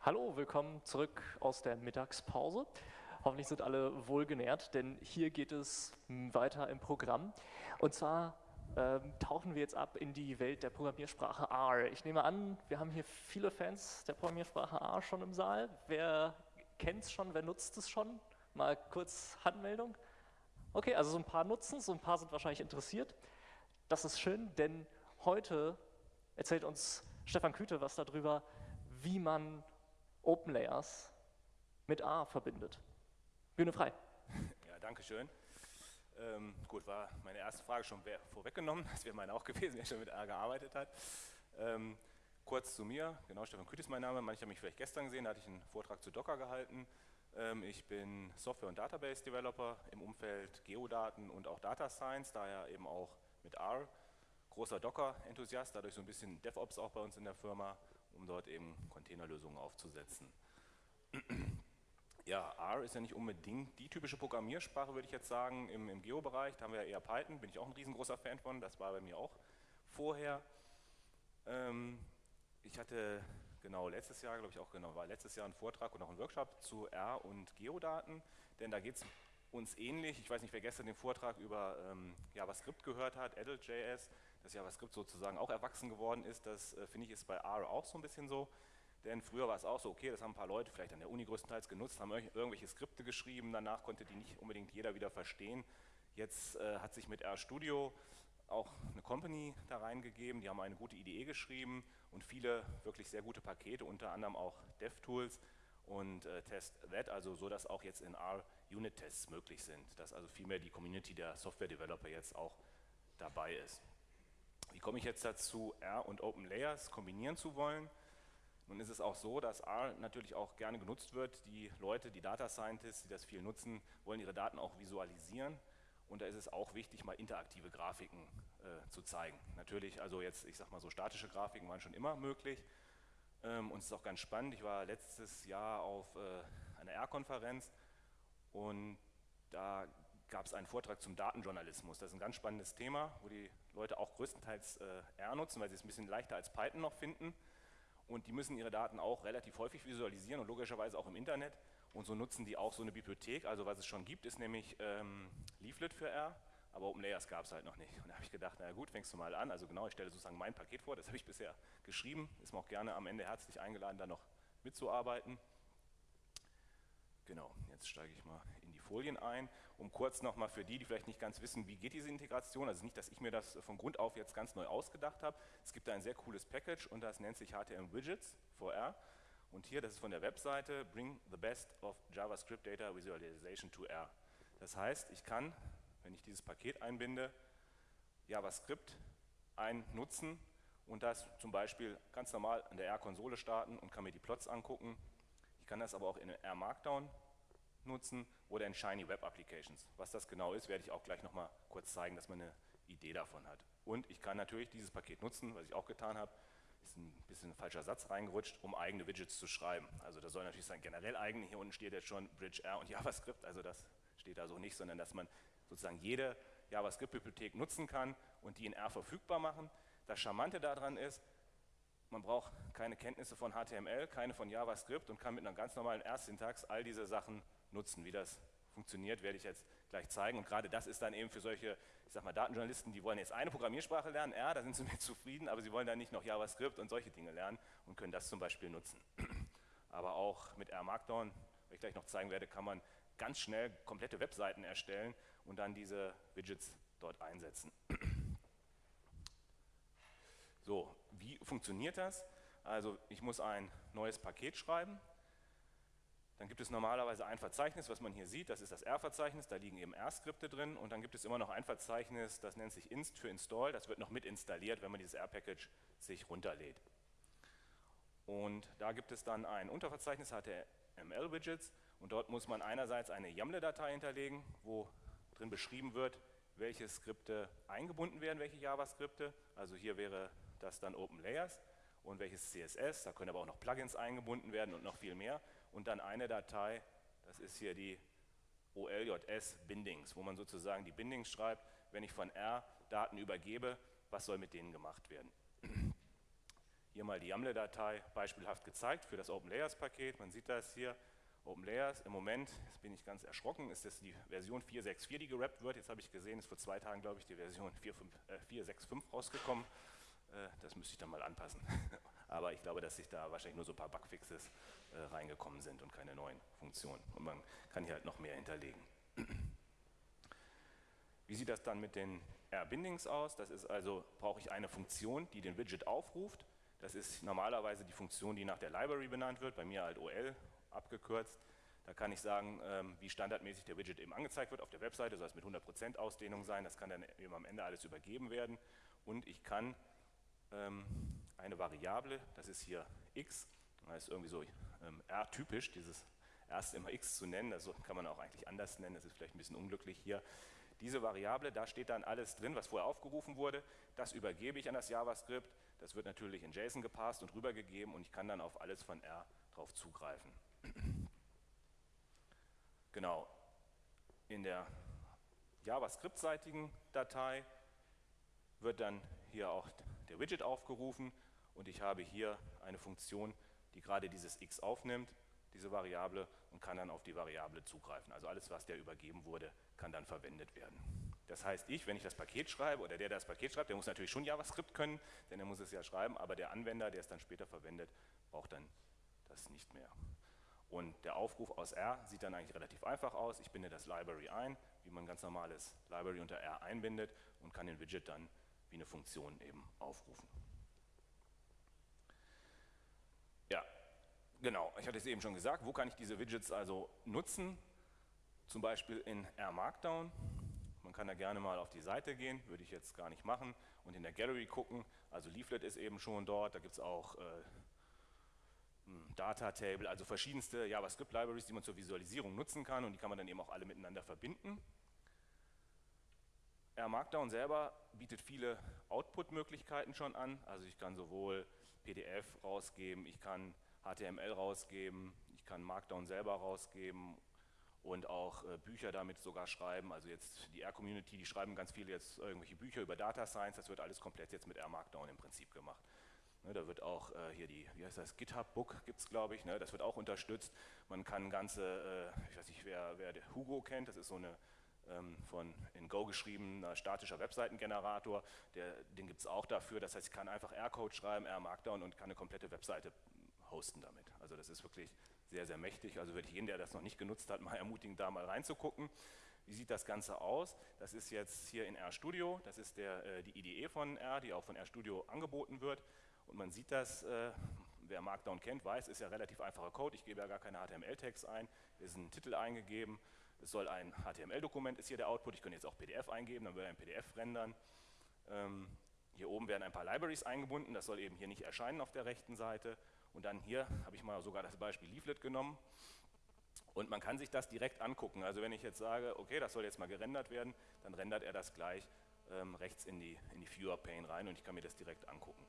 Hallo, willkommen zurück aus der Mittagspause. Hoffentlich sind alle wohlgenährt, denn hier geht es weiter im Programm. Und zwar ähm, tauchen wir jetzt ab in die Welt der Programmiersprache R. Ich nehme an, wir haben hier viele Fans der Programmiersprache R schon im Saal. Wer kennt es schon, wer nutzt es schon? Mal kurz Handmeldung. Okay, also so ein paar nutzen so ein paar sind wahrscheinlich interessiert. Das ist schön, denn heute erzählt uns Stefan Küte was darüber, wie man Open Layers mit A verbindet. Bühne frei. Ja, danke schön. Ähm, gut, war meine erste Frage schon vorweggenommen. Das wäre meine auch gewesen, wer schon mit R gearbeitet hat. Ähm, kurz zu mir, genau, Stefan Küt ist mein Name. Manche haben mich vielleicht gestern gesehen, da hatte ich einen Vortrag zu Docker gehalten. Ähm, ich bin Software- und Database-Developer im Umfeld Geodaten und auch Data Science, daher eben auch mit R. Großer Docker-Enthusiast, dadurch so ein bisschen DevOps auch bei uns in der Firma, um dort eben Containerlösungen aufzusetzen. Ja, R ist ja nicht unbedingt die typische Programmiersprache, würde ich jetzt sagen, im, im Geo-Bereich. Da haben wir ja eher Python, bin ich auch ein riesengroßer Fan von, das war bei mir auch vorher. Ähm, ich hatte genau letztes Jahr, glaube ich auch genau, war letztes Jahr ein Vortrag und auch ein Workshop zu R und Geodaten, denn da geht es uns ähnlich. Ich weiß nicht, wer gestern den Vortrag über ähm, JavaScript gehört hat, Adult.js, dass JavaScript sozusagen auch erwachsen geworden ist. Das äh, finde ich ist bei R auch so ein bisschen so. Denn früher war es auch so, okay, das haben ein paar Leute vielleicht an der Uni größtenteils genutzt, haben irgendwelche Skripte geschrieben, danach konnte die nicht unbedingt jeder wieder verstehen. Jetzt äh, hat sich mit RStudio auch eine Company da reingegeben, die haben eine gute IDE geschrieben und viele wirklich sehr gute Pakete, unter anderem auch DevTools und äh, TestThat, also so, dass auch jetzt in R Unit-Tests möglich sind, dass also vielmehr die Community der Software-Developer jetzt auch dabei ist. Wie komme ich jetzt dazu, R und Open Layers kombinieren zu wollen? Nun ist es auch so, dass R natürlich auch gerne genutzt wird. Die Leute, die Data Scientists, die das viel nutzen, wollen ihre Daten auch visualisieren. Und da ist es auch wichtig, mal interaktive Grafiken äh, zu zeigen. Natürlich, also jetzt, ich sag mal so, statische Grafiken waren schon immer möglich. Ähm, und es ist auch ganz spannend. Ich war letztes Jahr auf äh, einer R-Konferenz und da gab es einen Vortrag zum Datenjournalismus. Das ist ein ganz spannendes Thema, wo die Leute auch größtenteils äh, R nutzen, weil sie es ein bisschen leichter als Python noch finden. Und die müssen ihre Daten auch relativ häufig visualisieren und logischerweise auch im Internet. Und so nutzen die auch so eine Bibliothek, also was es schon gibt, ist nämlich ähm, Leaflet für R, aber OpenLayers gab es halt noch nicht. Und da habe ich gedacht, na gut, fängst du mal an, also genau, ich stelle sozusagen mein Paket vor, das habe ich bisher geschrieben, ist mir auch gerne am Ende herzlich eingeladen, da noch mitzuarbeiten. Genau, jetzt steige ich mal Folien ein, um kurz nochmal für die, die vielleicht nicht ganz wissen, wie geht diese Integration, also nicht, dass ich mir das von Grund auf jetzt ganz neu ausgedacht habe. Es gibt da ein sehr cooles Package und das nennt sich HTML Widgets for R. Und hier, das ist von der Webseite, Bring the best of JavaScript Data Visualization to R. Das heißt, ich kann, wenn ich dieses Paket einbinde, JavaScript einnutzen und das zum Beispiel ganz normal an der R-Konsole starten und kann mir die Plots angucken kann das aber auch in R Markdown nutzen oder in Shiny Web Applications. Was das genau ist, werde ich auch gleich nochmal kurz zeigen, dass man eine Idee davon hat. Und ich kann natürlich dieses Paket nutzen, was ich auch getan habe, ist ein bisschen ein falscher Satz reingerutscht, um eigene Widgets zu schreiben. Also das soll natürlich sein generell eigene, hier unten steht jetzt schon Bridge R und JavaScript, also das steht da so nicht, sondern dass man sozusagen jede JavaScript-Bibliothek nutzen kann und die in R verfügbar machen. Das Charmante daran ist, man braucht keine Kenntnisse von HTML, keine von JavaScript und kann mit einer ganz normalen R-Syntax all diese Sachen nutzen. Wie das funktioniert, werde ich jetzt gleich zeigen. Und gerade das ist dann eben für solche, ich sag mal, Datenjournalisten, die wollen jetzt eine Programmiersprache lernen, R, da sind sie mit zufrieden, aber sie wollen dann nicht noch JavaScript und solche Dinge lernen und können das zum Beispiel nutzen. Aber auch mit R Markdown, was ich gleich noch zeigen werde, kann man ganz schnell komplette Webseiten erstellen und dann diese Widgets dort einsetzen. So, wie funktioniert das? Also ich muss ein neues Paket schreiben, dann gibt es normalerweise ein Verzeichnis, was man hier sieht, das ist das R-Verzeichnis, da liegen eben R-Skripte drin. Und dann gibt es immer noch ein Verzeichnis, das nennt sich inst für install, das wird noch mit installiert, wenn man dieses R-Package sich runterlädt. Und da gibt es dann ein Unterverzeichnis HTML-Widgets und dort muss man einerseits eine YAML-Datei hinterlegen, wo drin beschrieben wird, welche Skripte eingebunden werden, welche JavaSkripte, also hier wäre das dann Open Layers. Und welches CSS, da können aber auch noch Plugins eingebunden werden und noch viel mehr und dann eine Datei, das ist hier die OLJS Bindings, wo man sozusagen die Bindings schreibt, wenn ich von R Daten übergebe, was soll mit denen gemacht werden. hier mal die YAML-Datei beispielhaft gezeigt für das OpenLayers-Paket. Man sieht das hier, OpenLayers. Im Moment, jetzt bin ich ganz erschrocken, ist das die Version 4.6.4, die gerappt wird. Jetzt habe ich gesehen, ist vor zwei Tagen, glaube ich, die Version 4.6.5 äh, rausgekommen. Äh, das müsste ich dann mal anpassen. Aber ich glaube, dass sich da wahrscheinlich nur so ein paar Bugfixes äh, reingekommen sind und keine neuen Funktionen. Und man kann hier halt noch mehr hinterlegen. Wie sieht das dann mit den R-Bindings aus? Das ist also, brauche ich eine Funktion, die den Widget aufruft. Das ist normalerweise die Funktion, die nach der Library benannt wird, bei mir halt OL abgekürzt. Da kann ich sagen, ähm, wie standardmäßig der Widget eben angezeigt wird auf der Webseite, soll es mit 100% Ausdehnung sein, das kann dann eben am Ende alles übergeben werden. Und ich kann ähm, eine Variable, das ist hier x, das ist irgendwie so ähm, R-typisch, dieses erst immer x zu nennen, das kann man auch eigentlich anders nennen, das ist vielleicht ein bisschen unglücklich hier. Diese Variable, da steht dann alles drin, was vorher aufgerufen wurde, das übergebe ich an das JavaScript, das wird natürlich in JSON gepasst und rübergegeben und ich kann dann auf alles von R drauf zugreifen. Genau, in der JavaScript-seitigen Datei wird dann hier auch der Widget aufgerufen und ich habe hier eine Funktion, die gerade dieses x aufnimmt, diese Variable, und kann dann auf die Variable zugreifen. Also alles, was der übergeben wurde, kann dann verwendet werden. Das heißt, ich, wenn ich das Paket schreibe oder der, der das Paket schreibt, der muss natürlich schon JavaScript können, denn er muss es ja schreiben, aber der Anwender, der es dann später verwendet, braucht dann das nicht mehr. Und der Aufruf aus R sieht dann eigentlich relativ einfach aus. Ich binde das Library ein, wie man ganz normales Library unter R einbindet und kann den Widget dann wie eine Funktion eben aufrufen. Ja, genau. Ich hatte es eben schon gesagt. Wo kann ich diese Widgets also nutzen? Zum Beispiel in R Markdown. Man kann da gerne mal auf die Seite gehen, würde ich jetzt gar nicht machen, und in der Gallery gucken. Also Leaflet ist eben schon dort, da gibt es auch äh, Data Table, also verschiedenste JavaScript-Libraries, die man zur Visualisierung nutzen kann und die kann man dann eben auch alle miteinander verbinden. R Markdown selber bietet viele Output-Möglichkeiten schon an, also ich kann sowohl PDF rausgeben, ich kann HTML rausgeben, ich kann Markdown selber rausgeben und auch äh, Bücher damit sogar schreiben. Also jetzt die R-Community, die schreiben ganz viele jetzt irgendwelche Bücher über Data Science, das wird alles komplett jetzt mit R Markdown im Prinzip gemacht. Ne, da wird auch äh, hier die, wie heißt das, GitHub Book gibt es, glaube ich, ne, das wird auch unterstützt. Man kann ganze, äh, ich weiß nicht, wer, wer Hugo kennt, das ist so eine ähm, von in Go geschriebener statischer Webseitengenerator, der, den gibt es auch dafür. Das heißt, ich kann einfach R-Code schreiben, R-Markdown und kann eine komplette Webseite hosten damit. Also das ist wirklich sehr, sehr mächtig. Also würde ich jeden, der das noch nicht genutzt hat, mal ermutigen, da mal reinzugucken. Wie sieht das Ganze aus? Das ist jetzt hier in RStudio, das ist der, äh, die IDE von R, die auch von RStudio angeboten wird. Und man sieht das, äh, wer Markdown kennt, weiß, ist ja relativ einfacher Code. Ich gebe ja gar keine HTML-Tags ein, ist ein Titel eingegeben. Es soll ein HTML-Dokument, ist hier der Output. Ich könnte jetzt auch PDF eingeben, dann würde ein PDF rendern. Ähm, hier oben werden ein paar Libraries eingebunden, das soll eben hier nicht erscheinen auf der rechten Seite. Und dann hier habe ich mal sogar das Beispiel Leaflet genommen. Und man kann sich das direkt angucken. Also wenn ich jetzt sage, okay, das soll jetzt mal gerendert werden, dann rendert er das gleich ähm, rechts in die, in die Viewer-Pane rein und ich kann mir das direkt angucken.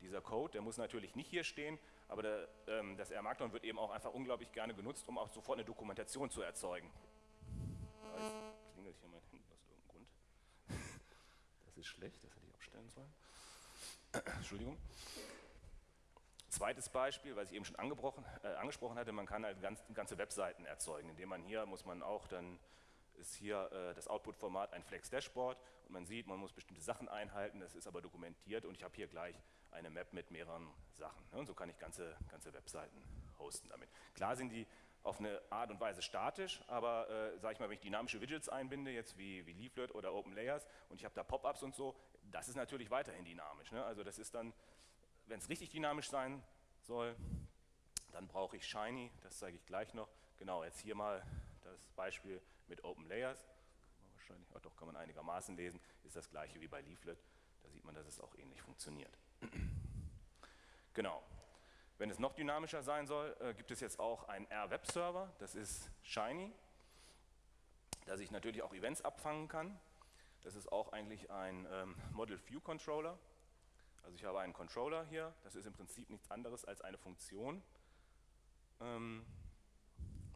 Dieser Code, der muss natürlich nicht hier stehen, aber der, ähm, das R-Markdown wird eben auch einfach unglaublich gerne genutzt, um auch sofort eine Dokumentation zu erzeugen. Jetzt klingelt hier mein Handy aus irgendeinem Grund. Das ist schlecht, das hätte ich abstellen sollen. Entschuldigung. Zweites Beispiel, was ich eben schon äh, angesprochen hatte, man kann halt ganz, ganze Webseiten erzeugen, indem man hier muss man auch dann ist hier äh, das Output-Format ein Flex-Dashboard und man sieht, man muss bestimmte Sachen einhalten, das ist aber dokumentiert und ich habe hier gleich eine Map mit mehreren Sachen. Ne? Und so kann ich ganze, ganze Webseiten hosten damit. Klar sind die auf eine Art und Weise statisch, aber äh, sage ich mal, wenn ich dynamische Widgets einbinde, jetzt wie, wie Leaflet oder Open Layers und ich habe da Pop-ups und so, das ist natürlich weiterhin dynamisch. Ne? Also das ist dann, wenn es richtig dynamisch sein soll, dann brauche ich Shiny, das zeige ich gleich noch. Genau, jetzt hier mal das Beispiel mit Open Layers. Wahrscheinlich, oh doch, kann man einigermaßen lesen, ist das gleiche wie bei Leaflet. Da sieht man, dass es auch ähnlich funktioniert. Genau. Wenn es noch dynamischer sein soll, äh, gibt es jetzt auch einen R-Web-Server, das ist Shiny, dass ich natürlich auch Events abfangen kann. Das ist auch eigentlich ein ähm, Model View Controller. Also ich habe einen Controller hier, das ist im Prinzip nichts anderes als eine Funktion. Ähm,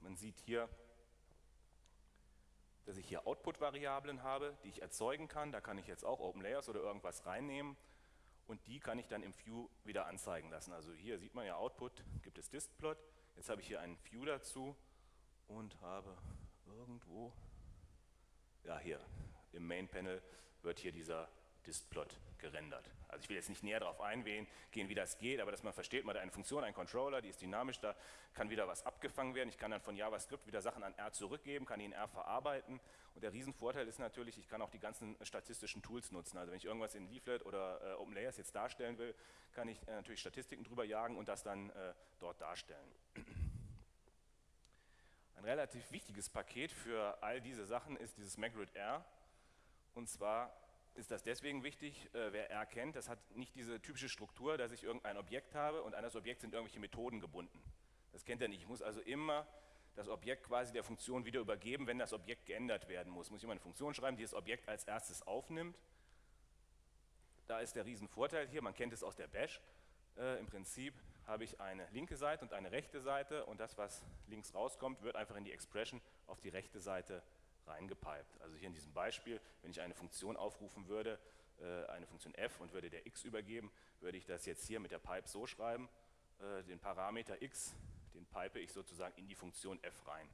man sieht hier, dass ich hier Output-Variablen habe, die ich erzeugen kann. Da kann ich jetzt auch OpenLayers oder irgendwas reinnehmen und die kann ich dann im View wieder anzeigen lassen. Also hier sieht man ja Output, gibt es Distplot. Jetzt habe ich hier einen View dazu und habe irgendwo, ja hier, im Main Panel wird hier dieser Distplot gerendert. Also ich will jetzt nicht näher darauf eingehen, wie das geht, aber dass man versteht, man hat eine Funktion, einen Controller, die ist dynamisch, da kann wieder was abgefangen werden. Ich kann dann von JavaScript wieder Sachen an R zurückgeben, kann die in R verarbeiten. Und der Riesenvorteil ist natürlich, ich kann auch die ganzen statistischen Tools nutzen. Also wenn ich irgendwas in Leaflet oder äh, OpenLayers jetzt darstellen will, kann ich äh, natürlich Statistiken drüber jagen und das dann äh, dort darstellen. Ein relativ wichtiges Paket für all diese Sachen ist dieses MagRid R. Und zwar ist das deswegen wichtig, äh, wer R kennt, das hat nicht diese typische Struktur, dass ich irgendein Objekt habe und an das Objekt sind irgendwelche Methoden gebunden. Das kennt er nicht. Ich muss also immer das Objekt quasi der Funktion wieder übergeben, wenn das Objekt geändert werden muss. Muss ich immer eine Funktion schreiben, die das Objekt als erstes aufnimmt. Da ist der Riesenvorteil hier, man kennt es aus der Bash. Äh, Im Prinzip habe ich eine linke Seite und eine rechte Seite und das, was links rauskommt, wird einfach in die Expression auf die rechte Seite reingepiped. Also hier in diesem Beispiel, wenn ich eine Funktion aufrufen würde, äh, eine Funktion f und würde der x übergeben, würde ich das jetzt hier mit der Pipe so schreiben, äh, den Parameter x, den pipe ich sozusagen in die Funktion f rein.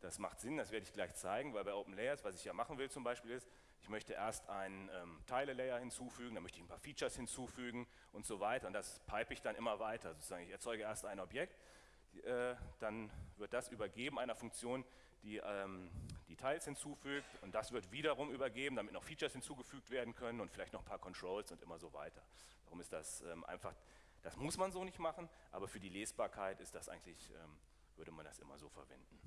Das macht Sinn, das werde ich gleich zeigen, weil bei OpenLayers, was ich ja machen will zum Beispiel ist, ich möchte erst einen ähm, Teile-Layer hinzufügen, dann möchte ich ein paar Features hinzufügen und so weiter und das pipe ich dann immer weiter. Sozusagen. Ich erzeuge erst ein Objekt, äh, dann wird das übergeben einer Funktion, die ähm, die Teils hinzufügt und das wird wiederum übergeben, damit noch Features hinzugefügt werden können und vielleicht noch ein paar Controls und immer so weiter. Darum ist das ähm, einfach, das muss man so nicht machen, aber für die Lesbarkeit ist das eigentlich, ähm, würde man das immer so verwenden.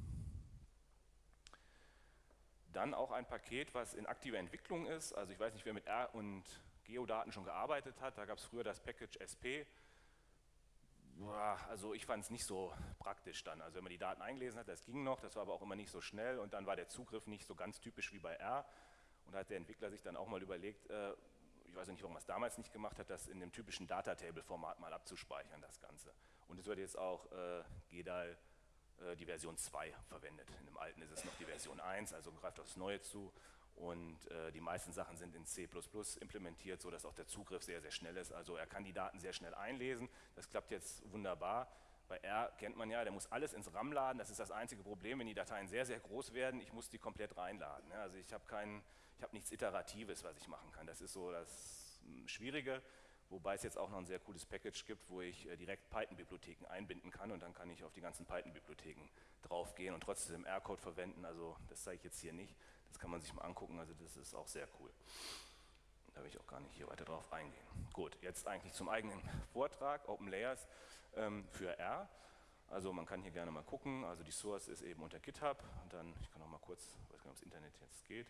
Dann auch ein Paket, was in aktiver Entwicklung ist, also ich weiß nicht, wer mit R und Geodaten schon gearbeitet hat, da gab es früher das Package SP, also ich fand es nicht so praktisch dann. Also wenn man die Daten eingelesen hat, das ging noch, das war aber auch immer nicht so schnell und dann war der Zugriff nicht so ganz typisch wie bei R. Und da hat der Entwickler sich dann auch mal überlegt, äh, ich weiß nicht, warum er es damals nicht gemacht hat, das in dem typischen Data-Table-Format mal abzuspeichern, das Ganze. Und es wird jetzt auch äh, GEDAL äh, die Version 2 verwendet. In dem alten ist es noch die Version 1, also greift aufs Neue zu. Und äh, die meisten Sachen sind in C++ implementiert, sodass auch der Zugriff sehr, sehr schnell ist. Also er kann die Daten sehr schnell einlesen. Das klappt jetzt wunderbar. Bei R kennt man ja, der muss alles ins RAM laden. Das ist das einzige Problem, wenn die Dateien sehr, sehr groß werden. Ich muss die komplett reinladen. Also ich habe kein, nichts Iteratives, was ich machen kann. Das ist so das hm, Schwierige. Wobei es jetzt auch noch ein sehr cooles Package gibt, wo ich äh, direkt Python-Bibliotheken einbinden kann und dann kann ich auf die ganzen Python-Bibliotheken draufgehen und trotzdem R-Code verwenden. Also das zeige ich jetzt hier nicht. Das kann man sich mal angucken, also das ist auch sehr cool. Da will ich auch gar nicht hier weiter drauf eingehen. Gut, jetzt eigentlich zum eigenen Vortrag, Open Layers ähm, für R. Also man kann hier gerne mal gucken, also die Source ist eben unter GitHub. Und dann, ich kann noch mal kurz, ich weiß gar nicht, ob das Internet jetzt geht,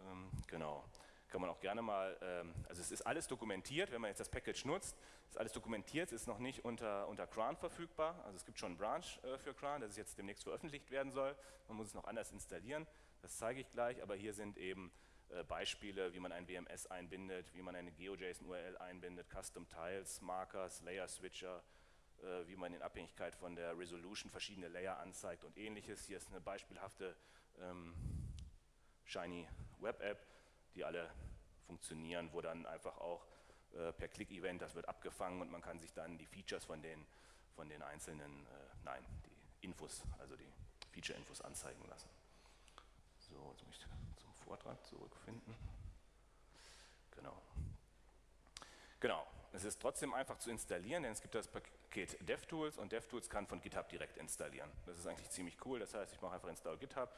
ähm, genau, kann man auch gerne mal, ähm, also es ist alles dokumentiert, wenn man jetzt das Package nutzt, ist alles dokumentiert, es ist noch nicht unter, unter CRAN verfügbar, also es gibt schon einen Branch äh, für CRAN, das jetzt demnächst veröffentlicht werden soll, man muss es noch anders installieren, das zeige ich gleich, aber hier sind eben äh, Beispiele, wie man ein WMS einbindet, wie man eine GeoJSON-URL einbindet, Custom Tiles, Markers, Layer Switcher, äh, wie man in Abhängigkeit von der Resolution verschiedene Layer anzeigt und ähnliches. Hier ist eine beispielhafte ähm, Shiny Web App, die alle funktionieren, wo dann einfach auch äh, per Click-Event, das wird abgefangen und man kann sich dann die Features von den, von den einzelnen, äh, nein, die Infos, also die Feature-Infos anzeigen lassen. Jetzt muss ich zum Vortrag zurückfinden. Genau. Genau, es ist trotzdem einfach zu installieren, denn es gibt das Paket DevTools und DevTools kann von GitHub direkt installieren. Das ist eigentlich ziemlich cool, das heißt, ich mache einfach Install GitHub,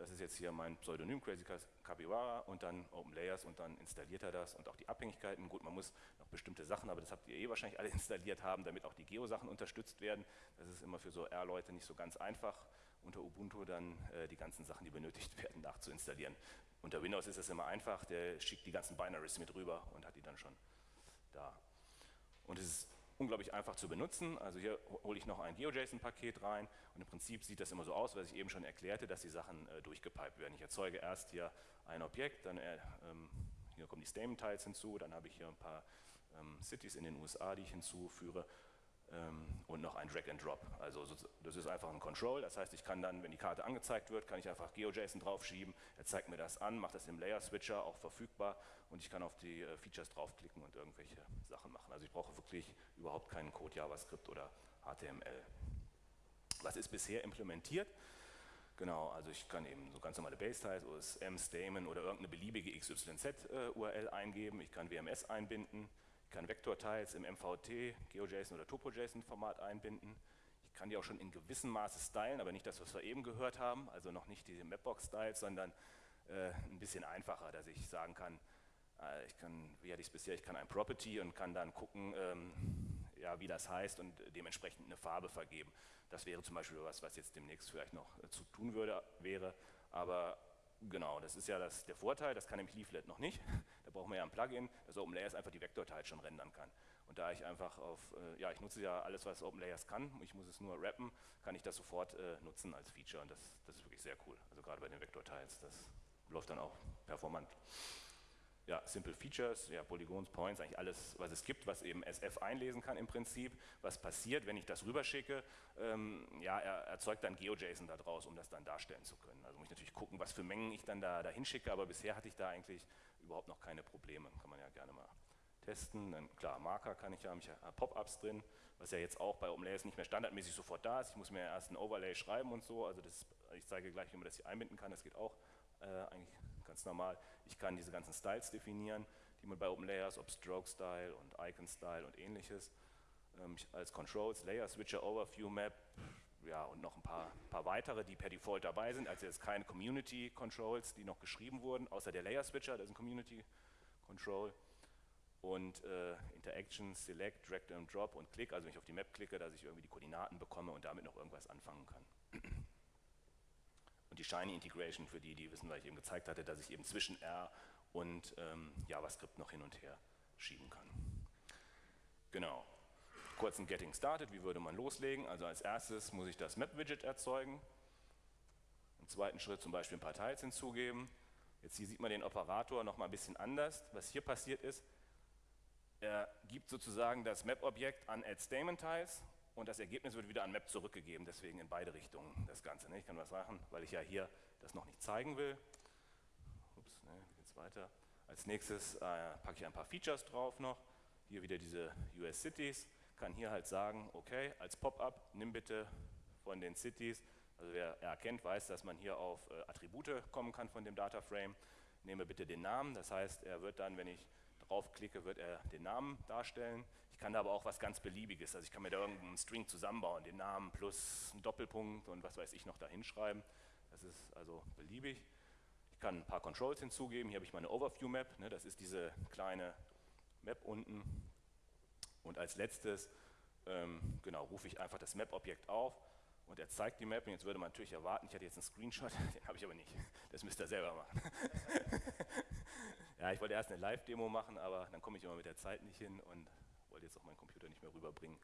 das ist jetzt hier mein Pseudonym Crazy Capybara und dann Open Layers und dann installiert er das und auch die Abhängigkeiten. Gut, man muss noch bestimmte Sachen, aber das habt ihr eh wahrscheinlich alle installiert haben, damit auch die Geo-Sachen unterstützt werden. Das ist immer für so R-Leute nicht so ganz einfach unter Ubuntu dann äh, die ganzen Sachen, die benötigt werden, nachzuinstallieren. Unter Windows ist das immer einfach, der schickt die ganzen Binaries mit rüber und hat die dann schon da. Und es ist unglaublich einfach zu benutzen. Also hier hole ich noch ein GeoJSON-Paket rein und im Prinzip sieht das immer so aus, was ich eben schon erklärte, dass die Sachen äh, durchgepiped werden. Ich erzeuge erst hier ein Objekt, dann äh, ähm, hier kommen die Stamen-Tiles hinzu, dann habe ich hier ein paar ähm, Cities in den USA, die ich hinzuführe und noch ein Drag and Drop. Also das ist einfach ein Control, das heißt, ich kann dann, wenn die Karte angezeigt wird, kann ich einfach GeoJSON draufschieben, er zeigt mir das an, macht das im Layer Switcher auch verfügbar und ich kann auf die äh, Features draufklicken und irgendwelche Sachen machen. Also ich brauche wirklich überhaupt keinen Code JavaScript oder HTML. Was ist bisher implementiert? Genau, also ich kann eben so ganz normale Base-Types, OSM, Stamen oder irgendeine beliebige XYZ-URL äh, eingeben, ich kann WMS einbinden, kann Vektorteils im MVT, GeoJSON oder TopoJSON-Format einbinden. Ich kann die auch schon in gewissem Maße stylen, aber nicht das, was wir eben gehört haben, also noch nicht diese Mapbox-Styles, sondern äh, ein bisschen einfacher, dass ich sagen kann, äh, ich kann, wie hatte ich es bisher, ich kann ein Property und kann dann gucken, ähm, ja, wie das heißt und dementsprechend eine Farbe vergeben. Das wäre zum Beispiel was, was jetzt demnächst vielleicht noch äh, zu tun würde, wäre, aber Genau, das ist ja das, der Vorteil, das kann nämlich Leaflet noch nicht. Da brauchen wir ja ein Plugin, das OpenLayers einfach die Vektorteile schon rendern kann. Und da ich einfach auf, äh, ja, ich nutze ja alles, was OpenLayers kann, ich muss es nur rappen, kann ich das sofort äh, nutzen als Feature und das, das ist wirklich sehr cool. Also gerade bei den Vektorteils, das läuft dann auch performant ja, Simple Features, ja, Polygons, Points, eigentlich alles, was es gibt, was eben SF einlesen kann im Prinzip. Was passiert, wenn ich das rüberschicke? Ähm, ja, er erzeugt dann GeoJSON daraus, um das dann darstellen zu können. Also muss ich natürlich gucken, was für Mengen ich dann da dahin schicke, aber bisher hatte ich da eigentlich überhaupt noch keine Probleme. Kann man ja gerne mal testen. Dann, klar, Marker kann ich ja, ich habe Pop-ups drin, was ja jetzt auch bei OpenLayers nicht mehr standardmäßig sofort da ist. Ich muss mir erst ein Overlay schreiben und so. Also das, ich zeige gleich, wie man das hier einbinden kann. Das geht auch äh, eigentlich ganz normal. Ich kann diese ganzen Styles definieren, die man bei OpenLayers, ob Stroke Style und Icon Style und ähnliches, ähm, als Controls, Layer Switcher, Overview Map, ja, und noch ein paar, paar, weitere, die per Default dabei sind, also jetzt keine Community Controls, die noch geschrieben wurden, außer der Layer Switcher, das ist ein Community Control. Und äh, Interactions, Select, Drag and Drop und Click, also wenn ich auf die Map klicke, dass ich irgendwie die Koordinaten bekomme und damit noch irgendwas anfangen kann die Shiny Integration für die, die wissen, weil ich eben gezeigt hatte, dass ich eben zwischen R und ähm, JavaScript noch hin und her schieben kann. Genau. Kurz ein Getting Started, wie würde man loslegen? Also als erstes muss ich das Map-Widget erzeugen. Im zweiten Schritt zum Beispiel ein paar Teils hinzugeben. Jetzt hier sieht man den Operator noch mal ein bisschen anders. Was hier passiert ist, er gibt sozusagen das Map-Objekt an Add Statement Tiles und das Ergebnis wird wieder an Map zurückgegeben, deswegen in beide Richtungen das Ganze. Ne? Ich kann was machen, weil ich ja hier das noch nicht zeigen will. Ups, ne, wie geht's weiter? Als nächstes äh, packe ich ein paar Features drauf noch. Hier wieder diese US Cities. Kann hier halt sagen, okay, als Pop-up nimm bitte von den Cities, also wer erkennt, weiß, dass man hier auf äh, Attribute kommen kann von dem Data Frame. Nehme bitte den Namen, das heißt, er wird dann, wenn ich draufklicke, wird er den Namen darstellen kann da aber auch was ganz Beliebiges, also ich kann mir da irgendeinen String zusammenbauen, den Namen plus einen Doppelpunkt und was weiß ich noch da hinschreiben. Das ist also beliebig. Ich kann ein paar Controls hinzugeben. Hier habe ich meine Overview-Map, ne, das ist diese kleine Map unten. Und als letztes ähm, genau, rufe ich einfach das Map-Objekt auf und er zeigt die Map. Und jetzt würde man natürlich erwarten, ich hatte jetzt einen Screenshot, den habe ich aber nicht. Das müsst ihr selber machen. ja, ich wollte erst eine Live-Demo machen, aber dann komme ich immer mit der Zeit nicht hin und wollte jetzt auch meinen Computer nicht mehr rüberbringen.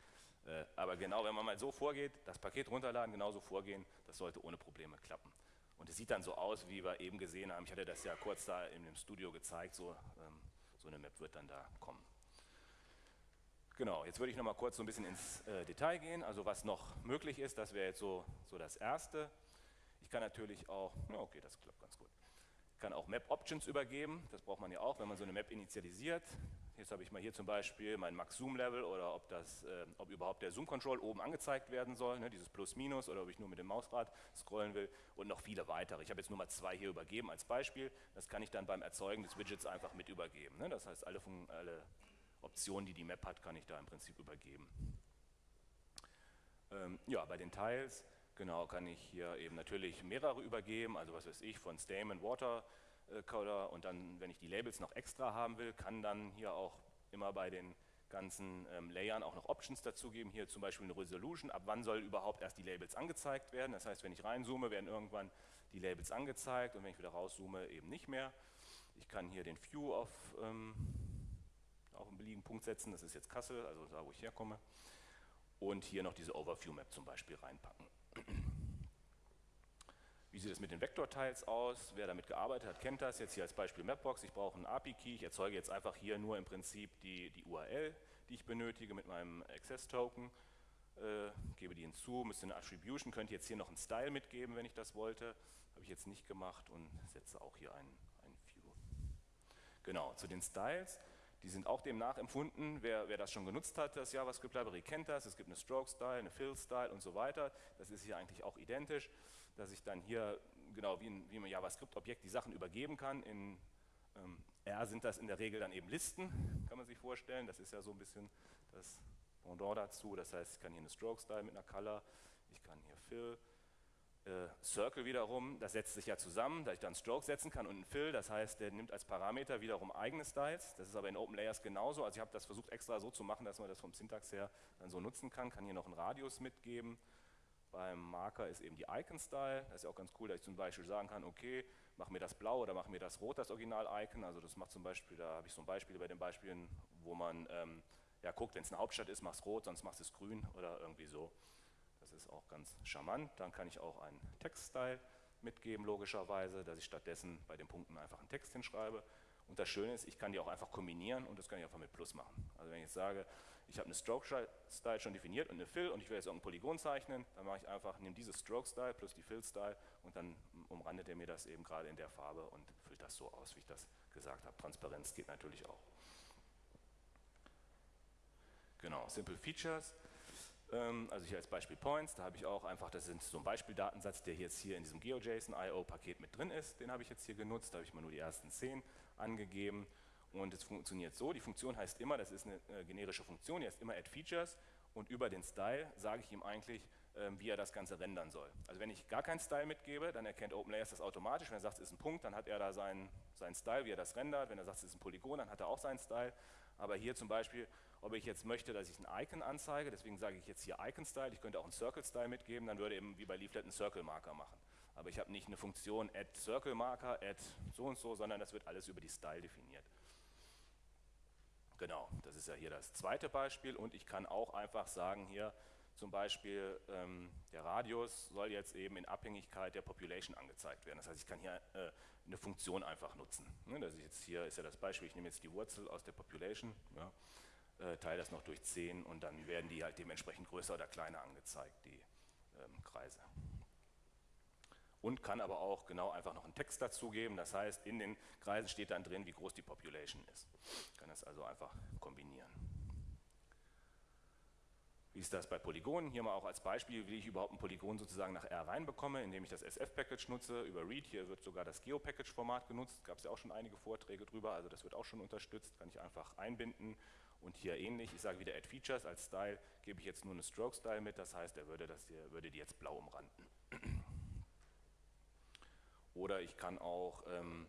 Äh, aber genau, wenn man mal so vorgeht, das Paket runterladen, genauso vorgehen, das sollte ohne Probleme klappen. Und es sieht dann so aus, wie wir eben gesehen haben. Ich hatte das ja kurz da in dem Studio gezeigt, so, ähm, so eine Map wird dann da kommen. Genau, jetzt würde ich noch mal kurz so ein bisschen ins äh, Detail gehen. Also was noch möglich ist, das wäre jetzt so, so das Erste. Ich kann natürlich auch, ja okay, das klappt ganz gut. Ich kann auch Map Options übergeben, das braucht man ja auch, wenn man so eine Map initialisiert. Jetzt habe ich mal hier zum Beispiel mein Max-Zoom-Level oder ob, das, äh, ob überhaupt der Zoom-Control oben angezeigt werden soll, ne, dieses Plus-Minus oder ob ich nur mit dem Mausrad scrollen will und noch viele weitere. Ich habe jetzt nur mal zwei hier übergeben als Beispiel. Das kann ich dann beim Erzeugen des Widgets einfach mit übergeben. Ne? Das heißt, alle, alle, Optionen, die die Map hat, kann ich da im Prinzip übergeben. Ähm, ja, bei den Tiles, genau, kann ich hier eben natürlich mehrere übergeben, also was weiß ich, von Stamen, Water, Coder und dann, wenn ich die Labels noch extra haben will, kann dann hier auch immer bei den ganzen ähm, Layern auch noch Options dazugeben. Hier zum Beispiel eine Resolution, ab wann soll überhaupt erst die Labels angezeigt werden. Das heißt, wenn ich reinzoome, werden irgendwann die Labels angezeigt und wenn ich wieder rauszoome, eben nicht mehr. Ich kann hier den View auf, ähm, auf einen beliebigen Punkt setzen, das ist jetzt Kassel, also da, wo ich herkomme. Und hier noch diese Overview-Map zum Beispiel reinpacken. Wie sieht es mit den Vektorteils aus? Wer damit gearbeitet hat, kennt das. Jetzt hier als Beispiel Mapbox. Ich brauche einen API-Key. Ich erzeuge jetzt einfach hier nur im Prinzip die, die URL, die ich benötige mit meinem Access-Token. äh, gebe die hinzu, müsste eine Attribution, könnte jetzt hier noch einen Style mitgeben, wenn ich das wollte. Habe ich jetzt nicht gemacht und setze auch hier einen, einen View. Genau, zu den Styles. Die sind auch dem nachempfunden. Wer, wer das schon genutzt hat, das JavaScript Library kennt das. Es gibt eine Stroke Style, eine Fill Style und so weiter. Das ist hier eigentlich auch identisch, dass ich dann hier genau wie, ein, wie ein JavaScript-Objekt die Sachen übergeben kann. In ähm, R sind das in der Regel dann eben Listen, kann man sich vorstellen. Das ist ja so ein bisschen das Pendant dazu. Das heißt, ich kann hier eine Stroke Style mit einer Color, ich kann hier Fill, äh, Circle wiederum, das setzt sich ja zusammen, da ich dann Stroke setzen kann und einen Fill, das heißt, der nimmt als Parameter wiederum eigene Styles. Das ist aber in Open Layers genauso. Also ich habe das versucht extra so zu machen, dass man das vom Syntax her dann so nutzen kann. Kann hier noch einen Radius mitgeben. Beim Marker ist eben die Icon-Style. Das ist ja auch ganz cool, dass ich zum Beispiel sagen kann, okay, mach mir das blau oder mach mir das rot, das Original-Icon. Also das macht zum Beispiel, da habe ich so ein Beispiel bei den Beispielen, wo man ähm, ja, guckt, wenn es eine Hauptstadt ist, mach es rot, sonst machst du es grün oder irgendwie so. Das ist auch ganz charmant. Dann kann ich auch einen Text-Style mitgeben, logischerweise, dass ich stattdessen bei den Punkten einfach einen Text hinschreibe. Und das Schöne ist, ich kann die auch einfach kombinieren und das kann ich einfach mit Plus machen. Also wenn ich jetzt sage, ich habe eine Stroke-Style schon definiert und eine Fill und ich will jetzt irgendein Polygon zeichnen, dann mache ich einfach, nehme diese Stroke-Style plus die Fill-Style und dann umrandet er mir das eben gerade in der Farbe und füllt das so aus, wie ich das gesagt habe. Transparenz geht natürlich auch. Genau, Simple Features. Ähm, also hier als Beispiel Points, da habe ich auch einfach, das sind so ein Beispieldatensatz, der jetzt hier in diesem GeoJSON-IO-Paket mit drin ist. Den habe ich jetzt hier genutzt, da habe ich mal nur die ersten zehn angegeben. Und es funktioniert so, die Funktion heißt immer, das ist eine äh, generische Funktion, die heißt immer add features und über den Style sage ich ihm eigentlich, ähm, wie er das Ganze rendern soll. Also wenn ich gar keinen Style mitgebe, dann erkennt OpenLayers das automatisch. Wenn er sagt, es ist ein Punkt, dann hat er da seinen, seinen Style, wie er das rendert. Wenn er sagt, es ist ein Polygon, dann hat er auch seinen Style. Aber hier zum Beispiel, ob ich jetzt möchte, dass ich ein Icon anzeige, deswegen sage ich jetzt hier Icon-Style, ich könnte auch einen Circle-Style mitgeben, dann würde eben wie bei Leaflet einen Circle-Marker machen. Aber ich habe nicht eine Funktion add Circle-Marker, add so und so, sondern das wird alles über die Style definiert. Genau, das ist ja hier das zweite Beispiel und ich kann auch einfach sagen hier zum Beispiel ähm, der Radius soll jetzt eben in Abhängigkeit der Population angezeigt werden. Das heißt, ich kann hier äh, eine Funktion einfach nutzen. Ne, das ist jetzt hier ist ja das Beispiel, ich nehme jetzt die Wurzel aus der Population, ja, äh, teile das noch durch 10 und dann werden die halt dementsprechend größer oder kleiner angezeigt, die ähm, Kreise und kann aber auch genau einfach noch einen Text dazugeben. Das heißt, in den Kreisen steht dann drin, wie groß die Population ist. Kann das also einfach kombinieren. Wie ist das bei Polygonen? Hier mal auch als Beispiel, wie ich überhaupt ein Polygon sozusagen nach R reinbekomme, indem ich das SF-Package nutze über Read. Hier wird sogar das Geo-Package-Format genutzt. Gab es ja auch schon einige Vorträge drüber, also das wird auch schon unterstützt. Kann ich einfach einbinden. Und hier ähnlich, ich sage wieder Add Features als Style, gebe ich jetzt nur eine Stroke-Style mit. Das heißt, er würde, das hier, würde die jetzt blau umranden. Oder ich kann auch, ähm,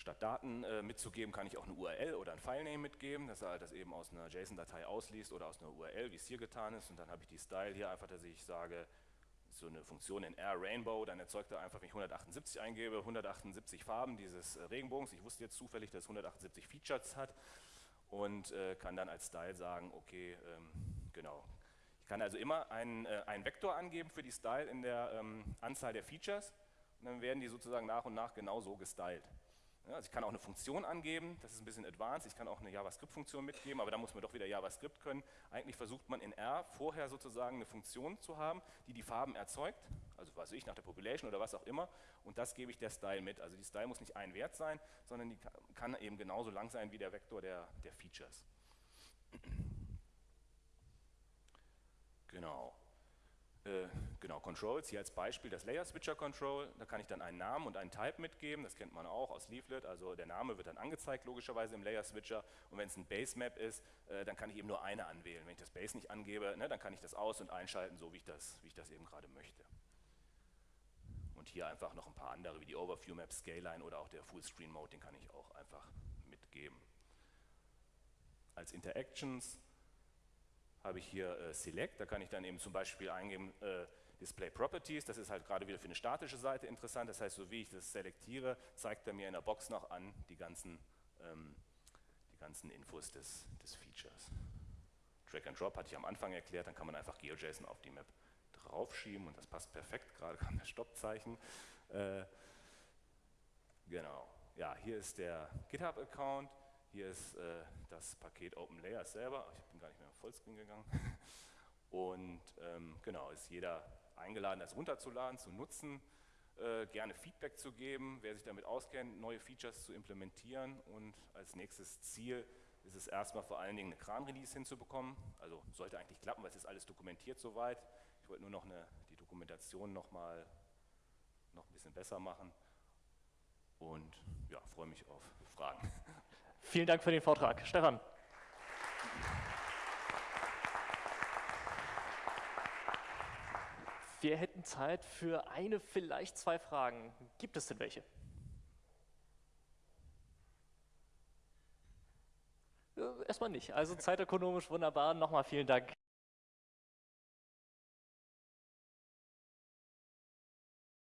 statt Daten äh, mitzugeben, kann ich auch eine URL oder ein Filename mitgeben, dass er das eben aus einer JSON-Datei ausliest oder aus einer URL, wie es hier getan ist. Und dann habe ich die Style hier einfach, dass ich sage, so eine Funktion in R Rainbow, dann erzeugt er einfach, wenn ich 178 eingebe, 178 Farben dieses äh, Regenbogens. Ich wusste jetzt zufällig, dass es 178 Features hat und äh, kann dann als Style sagen, okay, ähm, genau. Ich kann also immer einen, äh, einen Vektor angeben für die Style in der ähm, Anzahl der Features und dann werden die sozusagen nach und nach genau so gestylt. Ja, also ich kann auch eine Funktion angeben, das ist ein bisschen advanced, ich kann auch eine JavaScript-Funktion mitgeben, aber da muss man doch wieder JavaScript können. Eigentlich versucht man in R vorher sozusagen eine Funktion zu haben, die die Farben erzeugt, also was ich, nach der Population oder was auch immer, und das gebe ich der Style mit. Also die Style muss nicht ein Wert sein, sondern die kann eben genauso lang sein wie der Vektor der, der Features. Genau. Äh, genau, Controls, hier als Beispiel das Layer Switcher Control, da kann ich dann einen Namen und einen Type mitgeben, das kennt man auch aus Leaflet, also der Name wird dann angezeigt logischerweise im Layer Switcher und wenn es ein Base Map ist, äh, dann kann ich eben nur eine anwählen. Wenn ich das Base nicht angebe, ne, dann kann ich das aus- und einschalten, so wie ich, das, wie ich das eben gerade möchte. Und hier einfach noch ein paar andere, wie die Overview Map, Scaline oder auch der Fullscreen Mode, den kann ich auch einfach mitgeben. Als Interactions habe ich hier äh, Select, da kann ich dann eben zum Beispiel eingeben äh, Display Properties, das ist halt gerade wieder für eine statische Seite interessant, das heißt, so wie ich das selektiere, zeigt er mir in der Box noch an die ganzen, ähm, die ganzen Infos des, des Features. Drag and Drop hatte ich am Anfang erklärt, dann kann man einfach GeoJSON auf die Map draufschieben und das passt perfekt, gerade kam das Stoppzeichen. Äh, genau, ja, hier ist der GitHub-Account, hier ist äh, das Paket OpenLayers selber. Ich bin gar nicht mehr auf Vollscreen gegangen. Und ähm, genau, ist jeder eingeladen, das runterzuladen, zu nutzen, äh, gerne Feedback zu geben, wer sich damit auskennt, neue Features zu implementieren und als nächstes Ziel ist es erstmal vor allen Dingen eine Kran-Release hinzubekommen. Also sollte eigentlich klappen, weil es ist alles dokumentiert soweit. Ich wollte nur noch eine, die Dokumentation nochmal noch ein bisschen besser machen und ja, freue mich auf Fragen. Vielen Dank für den Vortrag. Stefan. Wir hätten Zeit für eine, vielleicht zwei Fragen. Gibt es denn welche? Erstmal nicht. Also zeitökonomisch wunderbar. Nochmal vielen Dank.